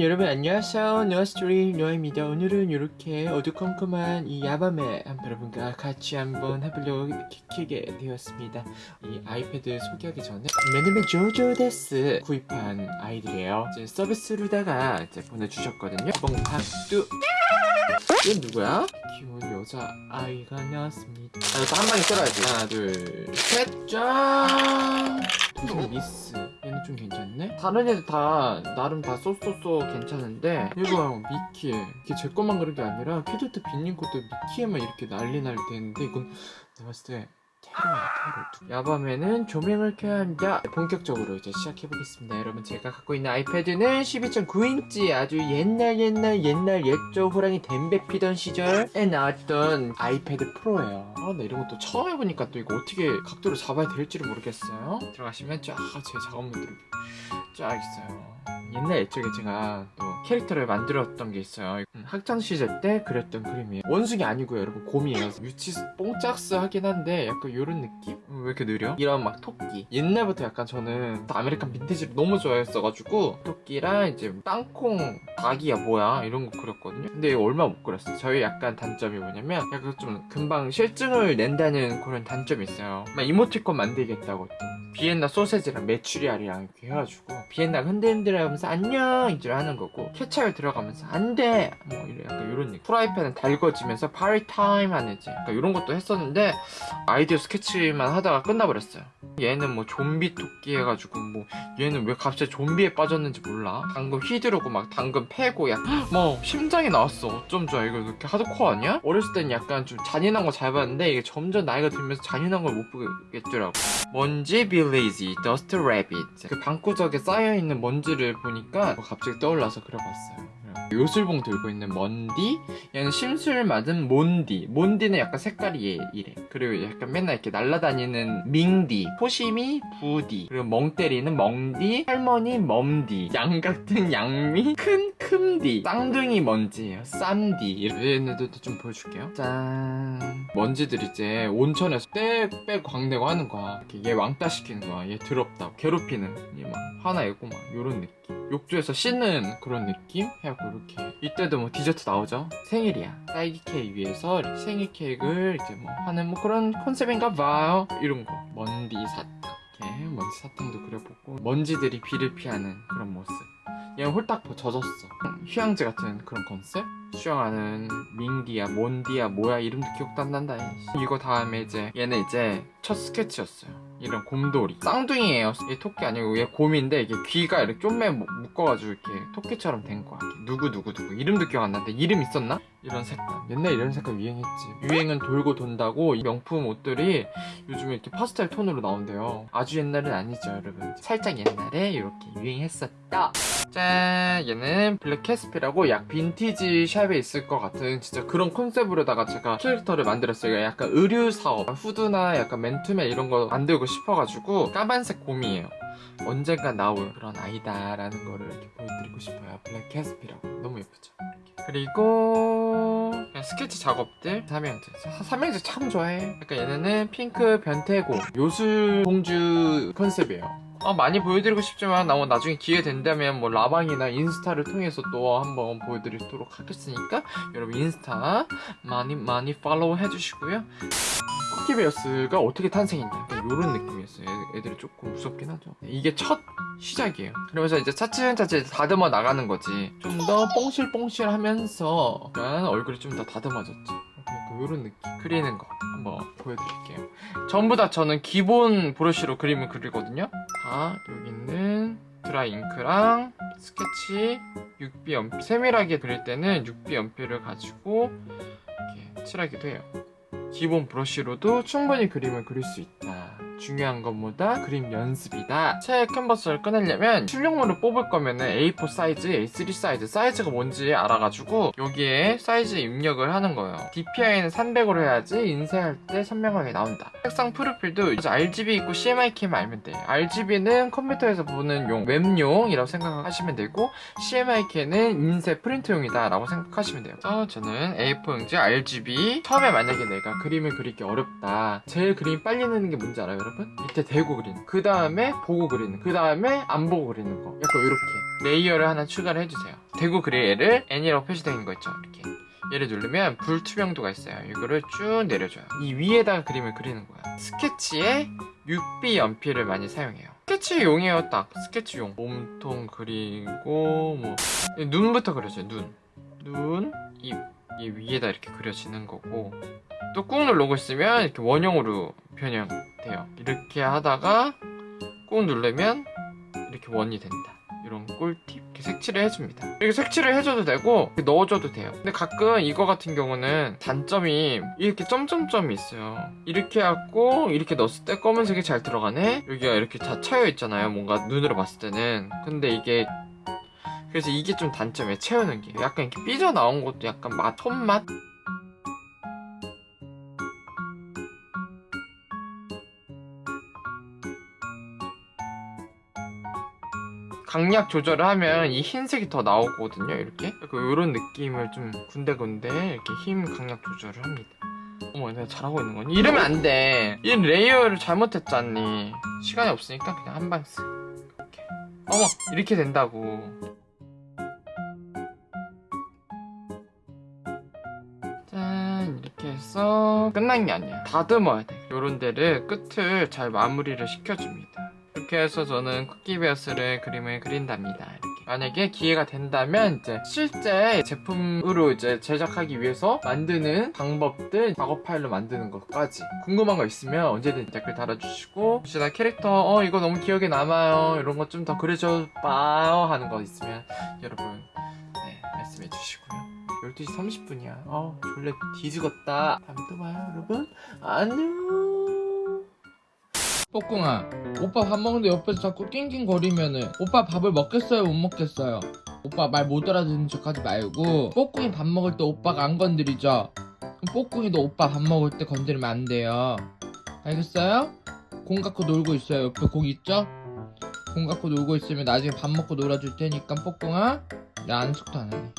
여러분 안녕하세요. 노아스토리 노아입니다. 오늘은 이렇게 어두컴컴한 이 야밤에 한 여러분과 같이 한번 해보려고 이렇게 키게 되었습니다. 이 아이패드 소개하기 전에 메뉴메 조조데스 구입한 아이들이에요. 이제 서비스로다가 이제 보내주셨거든요. 개봉박두. 이건 누구야? 귀여운 여자 아이가 나왔습니다. 아 이거 한 방에 썰어야지. 하나 둘셋 짠! 도전 미스 얘는 좀 괜찮네? 다른 애들 다 나름 다 so so so 괜찮은데 이거 미키 이게 제 것만 그런 게 아니라 키드트 빈님 것도 미키에만 이렇게 난리 날 때인데 이건 내가 봤을 때 테러야 테러 야밤에는 조명을 켜야 합니다. 본격적으로 이제 시작해보겠습니다. 여러분 제가 갖고 있는 아이패드는 12.9인치 아주 옛날 옛날 옛날 옛적 호랑이 담배 피던 시절에 나왔던 아이패드 프로예요. 아, 나 이런 것도 처음 해보니까 또 이거 어떻게 각도를 잡아야 될지를 모르겠어요. 들어가시면 쫙 제 작업물들이 쫙 있어요. 옛날 옛적에 제가 또 캐릭터를 만들었던 게 있어요. 음, 학창시절 때 그렸던 그림이에요. 원숭이 아니고요 여러분 곰이에요. 유치 뽕짝스 하긴 한데 약간 이런 느낌? 음, 왜 이렇게 느려? 이런 막 토끼. 옛날부터 약간 저는 또 American 빈티지를 너무 좋아했어가지고 토끼랑 이제 땅콩 닭이야 뭐야? 이런 거 그렸거든요. 근데 이거 얼마 못 그렸어요. 저희 약간 단점이 뭐냐면 약간 좀 금방 싫증을 낸다는 그런 단점이 있어요. 막 이모티콘 만들겠다고. 비엔나 소세지랑 메추리알이랑 이렇게 해가지고 비엔나 흔들흔들 하면서 안녕! 이제 하는 거고 케찹을 들어가면서 안돼! 뭐 이런 약간 이런 느낌. 프라이팬은 달궈지면서 party time 하는 이제 약간 이런 것도 했었는데 아이디어 스케치만 하다가 끝나버렸어요. 얘는 뭐 좀비 토끼 해가지고 뭐 얘는 왜 갑자기 좀비에 빠졌는지 몰라. 당근 휘두르고 막 당근 패고 약뭐 심장이 나왔어. 어쩜 좋아. 이거 이렇게 하드코어 아니야? 어렸을 땐 약간 좀 잔인한 거 잘 봤는데 이게 점점 나이가 들면서 잔인한 걸 못 보겠더라고. 먼지 village dust rabbit. 그 방구석에 쌓여있는 먼지를 보니까 뭐 갑자기 떠올라서 그려봤어요 요술봉 들고 있는 먼디 얘는 심술 맞은 먼디. 먼디는 약간 색깔이 얘, 이래. 그리고 약간 맨날 이렇게 날아다니는 민디 포심이 부디. 그리고 멍 때리는 멍디 할머니 멈디. 양 같은 양미 큰 큼디. 쌍둥이 먼지예요. 쌈디. 얘네들도 좀 보여줄게요. 짠. 먼지들 이제 온천에서 떼빼 광대고 하는 거야. 얘 왕따 시키는 거야. 얘 더럽다 괴롭히는. 얘 막 화나있고 막 요런 느낌. 욕조에서 씻는 그런 느낌? 해갖고 이렇게. 이때도 뭐 디저트 나오죠? 생일이야. 딸기 케이크 위에서 생일 케이크를 이제 뭐 하는 뭐 그런 컨셉인가 봐요. 이런 거. 먼디 사탕. 이렇게 먼지 사탕도 그려보고 먼지들이 비를 피하는 그런 모습. 얘는 홀딱 젖었어. 휴양지 같은 그런 컨셉? 수영하는 민디야 몬디야 뭐야 이름도 기억도 안 난다 이거 다음에 이제 얘는 이제 첫 스케치였어요 이런 곰돌이. 쌍둥이에요. 얘 토끼 아니고 얘 곰인데 이게 귀가 이렇게 좀매 묶어가지고 이렇게 토끼처럼 된 거야. 누구 누구 누구. 이름도 기억 안 나는데 이름 있었나? 이런 색깔. 옛날 이런 색깔 유행했지. 유행은 돌고 돈다고 명품 옷들이 요즘에 이렇게 파스텔 톤으로 나온대요. 아주 옛날은 아니죠 여러분. 살짝 옛날에 이렇게 유행했었다. 짠! 얘는 블랙 캐스피라고 약 빈티지 샵에 있을 것 같은 진짜 그런 컨셉으로다가 제가 캐릭터를 만들었어요. 약간 의류 사업 후드나 약간 맨투맨 이런 거 만들고 싶어가지고 까만색 곰이에요 언젠가 나올 그런 아이다 라는 거를 이렇게 보여드리고 싶어요. 블랙 캐스피라고. 너무 예쁘죠? 이렇게. 그리고 스케치 작업들 삼형제 삼형제 참 좋아해. 약간 얘네는 핑크 변태고 요술 공주 컨셉이에요. 어, 많이 보여드리고 싶지만 나 나중에 기회 된다면 뭐 라방이나 인스타를 통해서 또 한번 보여드리도록 하겠으니까 여러분 인스타 많이 많이 팔로우 해주시고요 쿠키베어스가 어떻게 탄생했냐. 이런 느낌이었어요. 애들이 조금 무섭긴 하죠. 이게 첫 시작이에요. 그러면서 이제 차츰차츰 다듬어 나가는 거지. 좀 더 뽕실뽕실 하면서 얼굴이 좀 더 다듬어졌죠 이런 느낌. 그리는 거 한번 보여드릴게요. 전부 다 저는 기본 브러쉬로 그림을 그리거든요. 자 여기는 드라이 잉크랑 스케치 6B 연필 세밀하게 그릴 때는 6B 연필을 가지고 이렇게 칠하기도 해요 기본 브러쉬로도 충분히 그림을 그릴 수 있다 중요한 것보다 그림 연습이다. 새 캔버스를 꺼내려면 출력물을 뽑을 거면 A4 사이즈, A3 사이즈 사이즈가 뭔지 알아가지고 여기에 사이즈 입력을 하는 거예요. DPI는 300으로 해야지 인쇄할 때 선명하게 나온다. 색상 프로필도 RGB 있고 CMYK만 알면 돼 RGB는 컴퓨터에서 보는 용, 웹용이라고 생각하시면 되고 CMYK는 인쇄 프린트용이다 라고 생각하시면 돼요. 그래서 저는 A4 용지 RGB 처음에 만약에 내가 그림을 그리기 어렵다 제일 그림이 빨리 느는 게 뭔지 알아요? 여러분? 밑에 대고 그리는 그 다음에 보고 그리는 그 다음에 안 보고 그리는 거. 약간 이렇게. 레이어를 하나 추가를 해주세요. 대고 그릴 얘를 N이라고 표시되어 있는 거 있죠? 이렇게. 얘를 누르면 불투명도가 있어요. 이거를 쭉 내려줘요. 이 위에다가 그림을 그리는 거야. 스케치에 6B 연필을 많이 사용해요. 스케치용이에요 딱. 스케치용. 몸통 그리고 뭐. 눈부터 그려줘요 눈. 눈, 입. 이 위에다 이렇게 그려지는 거고 또꾹 누르고 있으면 이렇게 원형으로 변형돼요. 이렇게 하다가 꾹 누르면 이렇게 원이 된다. 이런 꿀팁 이렇게 색칠을 해줍니다. 이렇게 색칠을 해줘도 되고 넣어줘도 돼요. 근데 가끔 이거 같은 경우는 단점이 이렇게 점점점이 있어요. 이렇게 해갖고 이렇게 넣었을 때 검은색이 잘 들어가네? 여기가 이렇게 다 차여 있잖아요. 뭔가 눈으로 봤을 때는. 근데 이게 그래서 이게 좀 단점이에요 채우는 게. 약간 이렇게 삐져나온 것도 약간 맛 톤맛? 강약 조절을 하면 이 흰색이 더 나오거든요 이렇게? 이런 느낌을 좀 군데군데 이렇게 힘 강약 조절을 합니다. 어머 내가 잘하고 있는 거니? 이러면 안돼. 이 레이어를 잘못했잖니. 시간이 없으니까 그냥 한 방 쓰 이렇게. 어머 이렇게 된다고 해서 끝난 게 아니야 다듬어야 돼. 요런 데를 끝을 잘 마무리를 시켜줍니다. 이렇게 해서 저는 쿠키 베어스를 그림을 그린답니다. 이렇게. 만약에 기회가 된다면 이제 실제 제품으로 이제 제작하기 위해서 만드는 방법들 작업 파일로 만드는 것까지. 궁금한 거 있으면 언제든 댓글 달아주시고 혹시 나 캐릭터 어 이거 너무 기억에 남아요. 이런 거좀더 그려줘 봐요 하는 거 있으면 여러분 네 말씀해 주시고요 12시 30분이야. 어 졸래 뒤죽었다. 다음에 또 봐요 여러분. 안녕! 뽀꿍아 오빠 밥 먹는데 옆에서 자꾸 낑낑거리면은 오빠 밥을 먹겠어요 못 먹겠어요? 오빠 말 못 알아듣는 척 하지 말고 뽀꿍이 밥 먹을 때 오빠가 안 건드리죠? 뽀꿍이도 오빠 밥 먹을 때 건드리면 안 돼요. 알겠어요? 공 갖고 놀고 있어요. 옆에 공 있죠? 공 갖고 놀고 있으면 나중에 밥 먹고 놀아줄 테니까 뽀꿍아 나 안숙도 안 하네